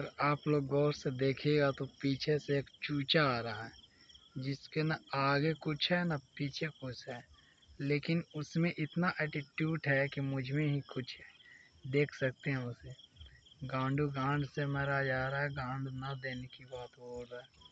अगर आप लोग गौर से देखिएगा तो पीछे से एक चूचा आ रहा है, जिसके ना आगे कुछ है, ना पीछे कुछ है। लेकिन उसमें इतना एटीट्यूड है कि मुझमें ही कुछ है। देख सकते हैं उसे। गांडू गांड से मरा जा रहा है, गांड ना देने की बात बोल रहा है।